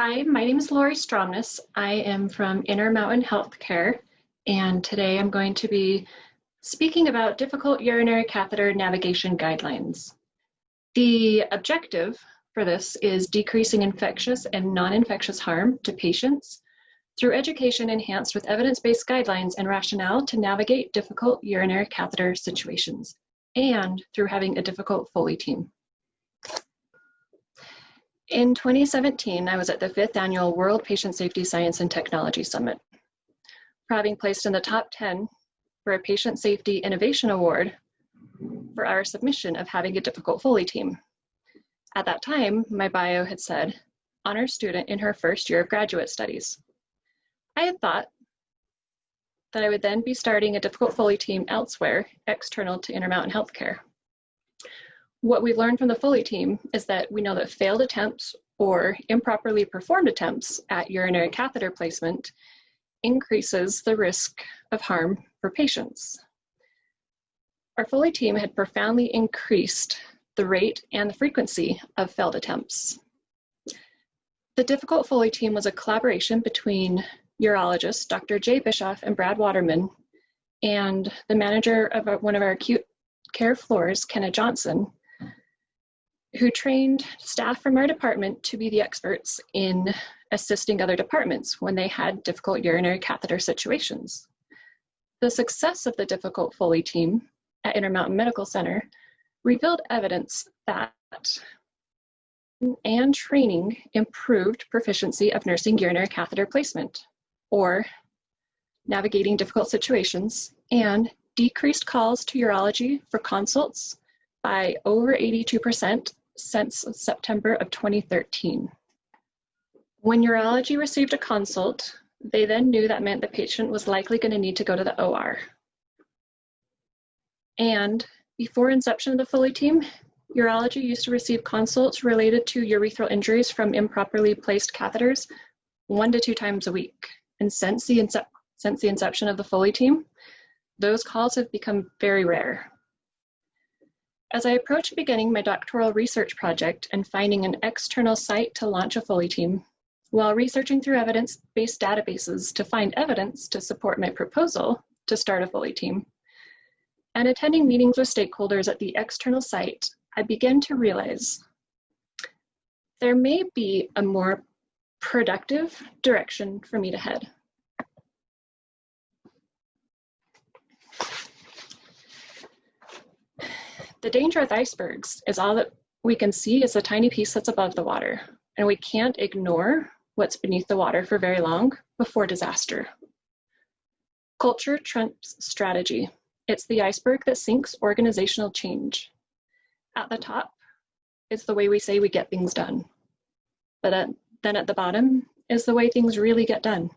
Hi, my name is Lori Stromness. I am from Intermountain Healthcare, and today I'm going to be speaking about difficult urinary catheter navigation guidelines. The objective for this is decreasing infectious and non-infectious harm to patients through education enhanced with evidence-based guidelines and rationale to navigate difficult urinary catheter situations, and through having a difficult Foley team. In 2017, I was at the fifth annual World Patient Safety Science and Technology Summit. For having placed in the top 10 for a Patient Safety Innovation Award for our submission of having a difficult Foley team. At that time, my bio had said, honor student in her first year of graduate studies. I had thought that I would then be starting a difficult Foley team elsewhere, external to Intermountain Healthcare. What we've learned from the Foley team is that we know that failed attempts or improperly performed attempts at urinary catheter placement increases the risk of harm for patients. Our Foley team had profoundly increased the rate and the frequency of failed attempts. The difficult Foley team was a collaboration between urologists, Dr. Jay Bischoff and Brad Waterman, and the manager of one of our acute care floors, Kenna Johnson, who trained staff from our department to be the experts in assisting other departments when they had difficult urinary catheter situations. The success of the difficult Foley team at Intermountain Medical Center revealed evidence that and training improved proficiency of nursing urinary catheter placement or navigating difficult situations and decreased calls to urology for consults by over 82% since September of 2013. When urology received a consult, they then knew that meant the patient was likely going to need to go to the OR. And before inception of the Foley team, urology used to receive consults related to urethral injuries from improperly placed catheters one to two times a week. And since the, since the inception of the Foley team, those calls have become very rare. As I approach beginning my doctoral research project and finding an external site to launch a Foley team, while researching through evidence-based databases to find evidence to support my proposal to start a Foley team, and attending meetings with stakeholders at the external site, I began to realize there may be a more productive direction for me to head. The danger with icebergs is all that we can see is a tiny piece that's above the water, and we can't ignore what's beneath the water for very long before disaster. Culture trumps strategy. It's the iceberg that sinks organizational change. At the top is the way we say we get things done. But at, then at the bottom is the way things really get done.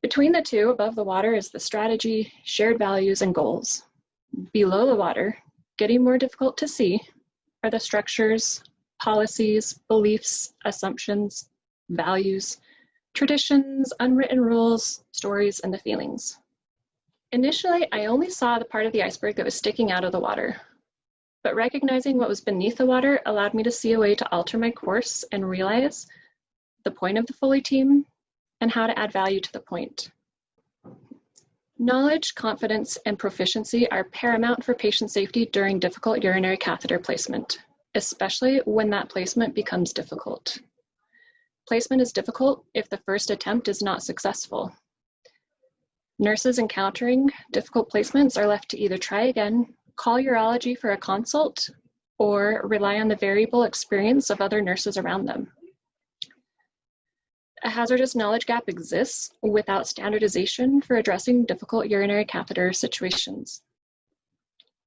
Between the two, above the water, is the strategy, shared values, and goals. Below the water, getting more difficult to see, are the structures, policies, beliefs, assumptions, values, traditions, unwritten rules, stories, and the feelings. Initially, I only saw the part of the iceberg that was sticking out of the water, but recognizing what was beneath the water allowed me to see a way to alter my course and realize the point of the Foley team and how to add value to the point. Knowledge, confidence, and proficiency are paramount for patient safety during difficult urinary catheter placement, especially when that placement becomes difficult. Placement is difficult if the first attempt is not successful. Nurses encountering difficult placements are left to either try again, call urology for a consult, or rely on the variable experience of other nurses around them. A hazardous knowledge gap exists without standardization for addressing difficult urinary catheter situations.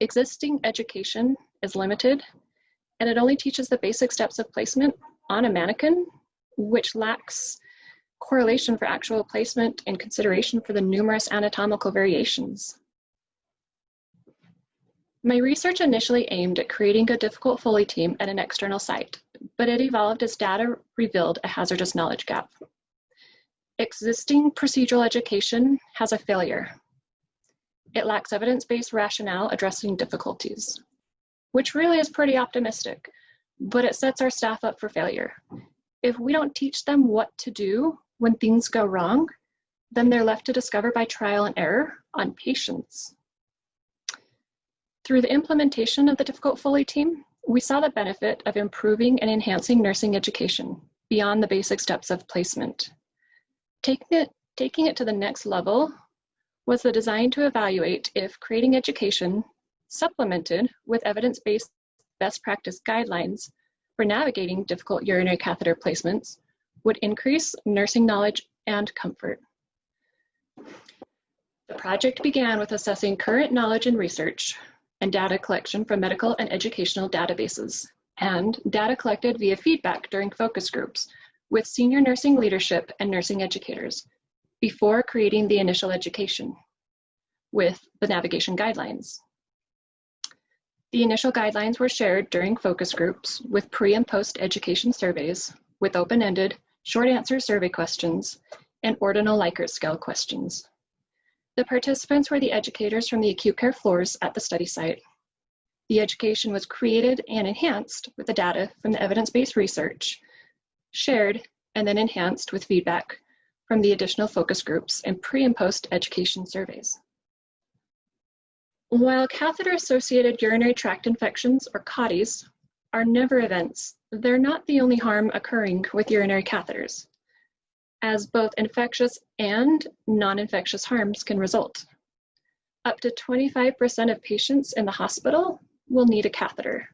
Existing education is limited, and it only teaches the basic steps of placement on a mannequin, which lacks correlation for actual placement and consideration for the numerous anatomical variations. My research initially aimed at creating a difficult Foley team at an external site, but it evolved as data revealed a hazardous knowledge gap. Existing procedural education has a failure. It lacks evidence-based rationale addressing difficulties, which really is pretty optimistic, but it sets our staff up for failure. if we don't teach them what to do when things go wrong, then they're left to discover by trial and error on patients. Through the implementation of the Difficult Foley team, we saw the benefit of improving and enhancing nursing education beyond the basic steps of placement. Taking it, taking it to the next level was the design to evaluate if creating education supplemented with evidence-based best practice guidelines for navigating difficult urinary catheter placements would increase nursing knowledge and comfort. The project began with assessing current knowledge and research and data collection from medical and educational databases, and data collected via feedback during focus groups with senior nursing leadership and nursing educators before creating the initial education with the navigation guidelines. The initial guidelines were shared during focus groups with pre and post education surveys with open-ended, short answer survey questions and ordinal Likert scale questions. The participants were the educators from the acute care floors at the study site. The education was created and enhanced with the data from the evidence-based research, shared and then enhanced with feedback from the additional focus groups and pre and post education surveys. While catheter-associated urinary tract infections, or CAUTIs, are never events, they're not the only harm occurring with urinary catheters, as both infectious and non-infectious harms can result. Up to 25% of patients in the hospital will need a catheter.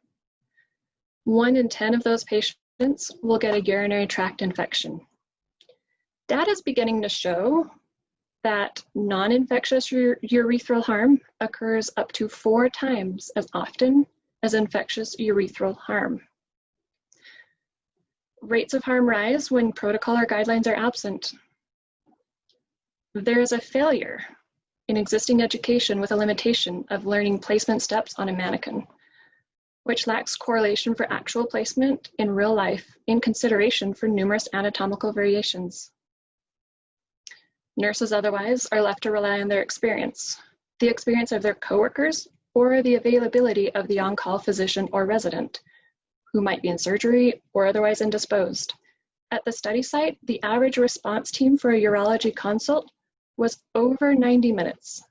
One in 10 of those patients will get a urinary tract infection. Data is beginning to show that non-infectious urethral harm occurs up to four times as often as infectious urethral harm. Rates of harm rise when protocol or guidelines are absent. There is a failure in existing education with a limitation of learning placement steps on a mannequin, which lacks correlation for actual placement in real life in consideration for numerous anatomical variations. Nurses otherwise are left to rely on their experience, the experience of their coworkers, or the availability of the on-call physician or resident, who might be in surgery or otherwise indisposed. At the study site, the average response team for a urology consult was over 90 minutes.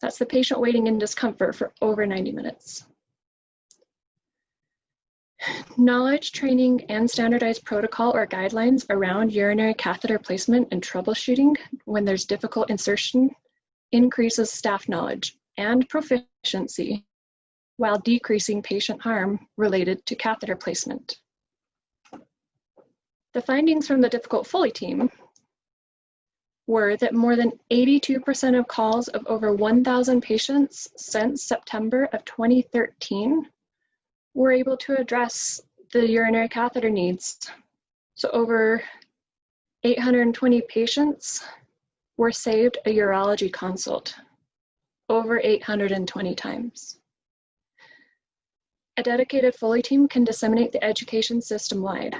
That's the patient waiting in discomfort for over 90 minutes. Knowledge, training, and standardized protocol or guidelines around urinary catheter placement and troubleshooting when there's difficult insertion increases staff knowledge and proficiency while decreasing patient harm related to catheter placement. The findings from the Difficult Foley team were that more than 82% of calls of over 1,000 patients since September of 2013 were able to address the urinary catheter needs. So over 820 patients were saved a urology consult over 820 times. A dedicated Foley team can disseminate the education system-wide.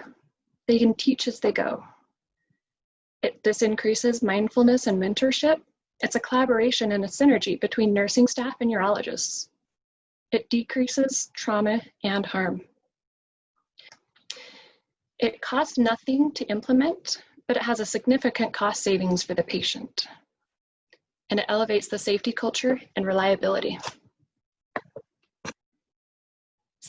They can teach as they go. It, this increases mindfulness and mentorship. It's a collaboration and a synergy between nursing staff and urologists. It decreases trauma and harm. It costs nothing to implement, but it has a significant cost savings for the patient. And it elevates the safety culture and reliability.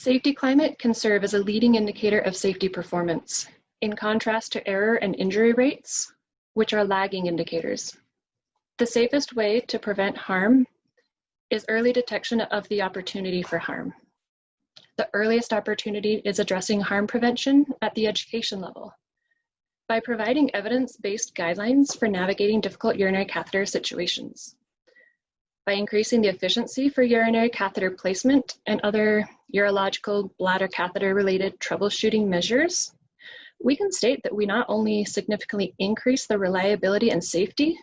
Safety climate can serve as a leading indicator of safety performance, in contrast to error and injury rates, which are lagging indicators. The safest way to prevent harm is early detection of the opportunity for harm. The earliest opportunity is addressing harm prevention at the education level. By providing evidence-based guidelines for navigating difficult urinary catheter situations. By increasing the efficiency for urinary catheter placement and other urological bladder catheter related troubleshooting measures, we can state that we not only significantly increase the reliability and safety,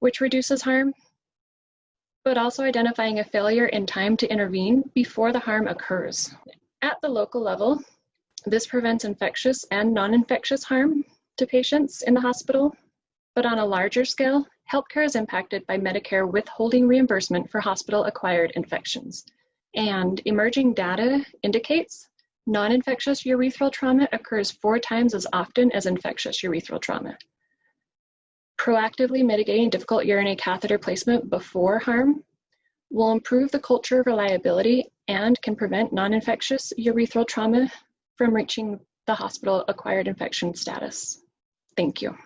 which reduces harm, but also identifying a failure in time to intervene before the harm occurs. At the local level, this prevents infectious and non-infectious harm to patients in the hospital, but on a larger scale, healthcare is impacted by Medicare withholding reimbursement for hospital-acquired infections. And emerging data indicates Non-infectious urethral trauma occurs four times as often as infectious urethral trauma. Proactively mitigating difficult urinary catheter placement before harm will improve the culture of reliability and can prevent non-infectious urethral trauma from reaching the hospital acquired infection status. Thank you.